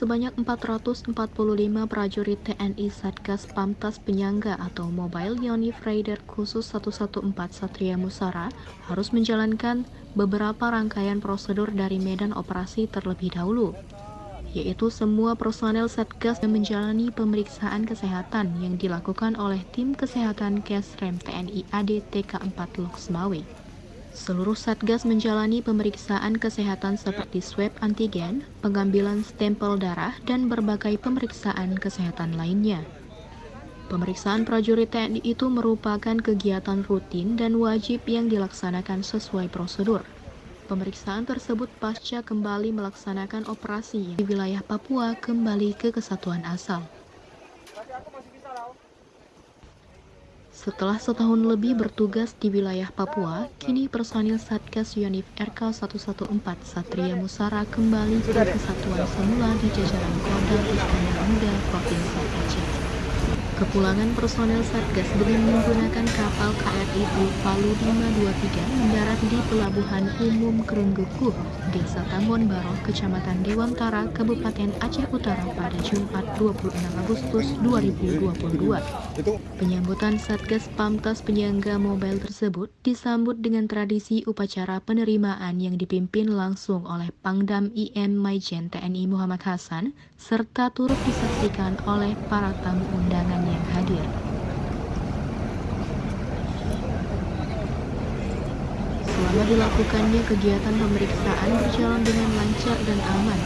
sebanyak 445 prajurit TNI Satgas Pamtas Penyangga atau Mobile Unit Raider khusus 114 Satria Musara harus menjalankan beberapa rangkaian prosedur dari medan operasi terlebih dahulu yaitu semua personel Satgas yang menjalani pemeriksaan kesehatan yang dilakukan oleh tim kesehatan Kesrem TNI AD TK4 Loksmawe. Seluruh Satgas menjalani pemeriksaan kesehatan seperti swab antigen, pengambilan stempel darah, dan berbagai pemeriksaan kesehatan lainnya. Pemeriksaan prajurit TNI itu merupakan kegiatan rutin dan wajib yang dilaksanakan sesuai prosedur. Pemeriksaan tersebut pasca kembali melaksanakan operasi di wilayah Papua kembali ke kesatuan asal. Setelah setahun lebih bertugas di wilayah Papua, kini personil Satgas Yonif RK-114 Satria Musara kembali ke kesatuan semula di jajaran Kodam Istana Muda Aceh. Kepulangan personel Satgas dengan menggunakan kapal KRI Palu 523 mendarat di Pelabuhan Umum Kerunggukuh, Desa Tambon Baroh, Kecamatan Dewantara, Kabupaten Aceh Utara pada Jumat 26 Agustus 2022. Penyambutan Satgas Pamtas Penyangga Mobile tersebut disambut dengan tradisi upacara penerimaan yang dipimpin langsung oleh Pangdam IM Maijen TNI Muhammad Hasan serta turut disaksikan oleh para tamu undangan hadir. Selama dilakukannya kegiatan pemeriksaan berjalan dengan lancar dan aman.